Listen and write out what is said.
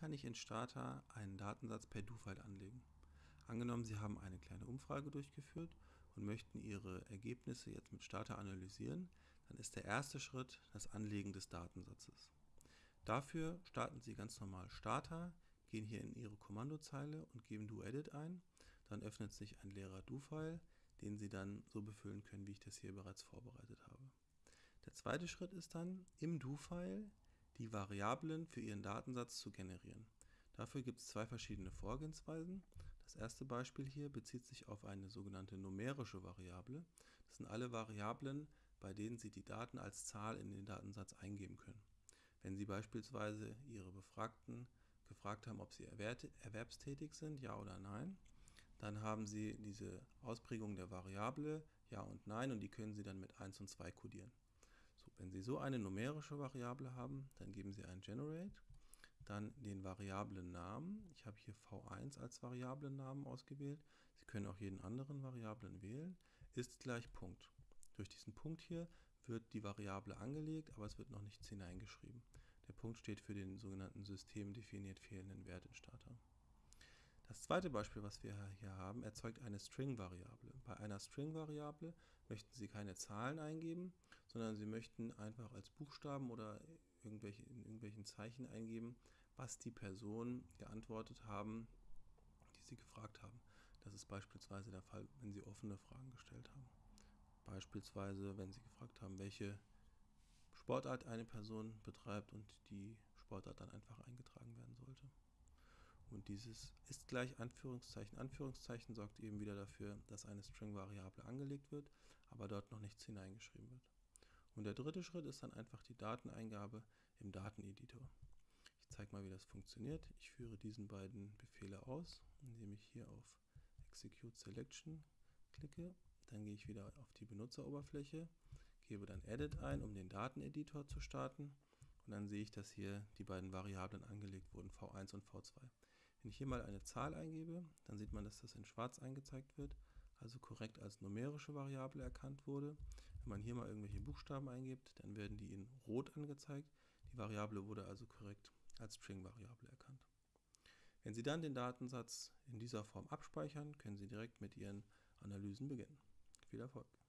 kann ich in Starter einen Datensatz per Do-File anlegen? Angenommen, Sie haben eine kleine Umfrage durchgeführt und möchten Ihre Ergebnisse jetzt mit Starter analysieren, dann ist der erste Schritt das Anlegen des Datensatzes. Dafür starten Sie ganz normal Starter, gehen hier in Ihre Kommandozeile und geben doEdit ein. Dann öffnet sich ein leerer Do-File, den Sie dann so befüllen können, wie ich das hier bereits vorbereitet habe. Der zweite Schritt ist dann, im Do-File die Variablen für Ihren Datensatz zu generieren. Dafür gibt es zwei verschiedene Vorgehensweisen. Das erste Beispiel hier bezieht sich auf eine sogenannte numerische Variable. Das sind alle Variablen, bei denen Sie die Daten als Zahl in den Datensatz eingeben können. Wenn Sie beispielsweise Ihre Befragten gefragt haben, ob sie erwerbstätig sind, ja oder nein, dann haben Sie diese Ausprägung der Variable ja und nein und die können Sie dann mit 1 und 2 kodieren. Wenn Sie so eine numerische Variable haben, dann geben Sie ein Generate, dann den Variablennamen. Ich habe hier v1 als Variablennamen ausgewählt. Sie können auch jeden anderen Variablen wählen. Ist gleich Punkt. Durch diesen Punkt hier wird die Variable angelegt, aber es wird noch nichts hineingeschrieben. Der Punkt steht für den sogenannten systemdefiniert fehlenden Wert in Starter. Das zweite Beispiel, was wir hier haben, erzeugt eine String-Variable. Bei einer String-Variable möchten Sie keine Zahlen eingeben, sondern Sie möchten einfach als Buchstaben oder irgendwelche, in irgendwelchen Zeichen eingeben, was die Personen geantwortet haben, die Sie gefragt haben. Das ist beispielsweise der Fall, wenn Sie offene Fragen gestellt haben. Beispielsweise, wenn Sie gefragt haben, welche Sportart eine Person betreibt und die Sportart dann einfach eingetragen werden sollte. Und dieses ist gleich Anführungszeichen, Anführungszeichen sorgt eben wieder dafür, dass eine String-Variable angelegt wird, aber dort noch nichts hineingeschrieben wird. Und der dritte Schritt ist dann einfach die Dateneingabe im Dateneditor. Ich zeige mal, wie das funktioniert. Ich führe diesen beiden Befehle aus, indem ich hier auf Execute Selection klicke. Dann gehe ich wieder auf die Benutzeroberfläche, gebe dann Edit ein, um den Dateneditor zu starten. Und dann sehe ich, dass hier die beiden Variablen angelegt wurden, v1 und v2. Wenn ich hier mal eine Zahl eingebe, dann sieht man, dass das in schwarz angezeigt wird, also korrekt als numerische Variable erkannt wurde. Wenn man hier mal irgendwelche Buchstaben eingibt, dann werden die in rot angezeigt. Die Variable wurde also korrekt als String-Variable erkannt. Wenn Sie dann den Datensatz in dieser Form abspeichern, können Sie direkt mit Ihren Analysen beginnen. Viel Erfolg!